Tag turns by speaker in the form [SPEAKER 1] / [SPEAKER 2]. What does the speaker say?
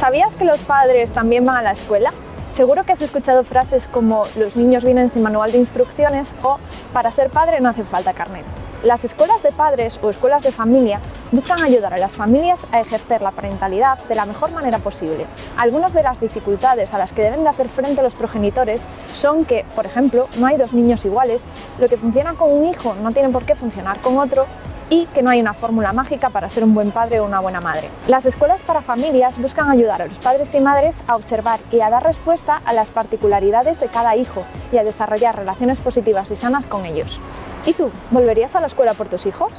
[SPEAKER 1] ¿Sabías que los padres también van a la escuela? Seguro que has escuchado frases como los niños vienen sin manual de instrucciones o para ser padre no hace falta carnet. Las escuelas de padres o escuelas de familia buscan ayudar a las familias a ejercer la parentalidad de la mejor manera posible. Algunas de las dificultades a las que deben de hacer frente los progenitores son que, por ejemplo, no hay dos niños iguales, lo que funciona con un hijo no tiene por qué funcionar con otro y que no hay una fórmula mágica para ser un buen padre o una buena madre. Las escuelas para familias buscan ayudar a los padres y madres a observar y a dar respuesta a las particularidades de cada hijo y a desarrollar relaciones positivas y sanas con ellos. ¿Y tú, volverías a la escuela por tus hijos?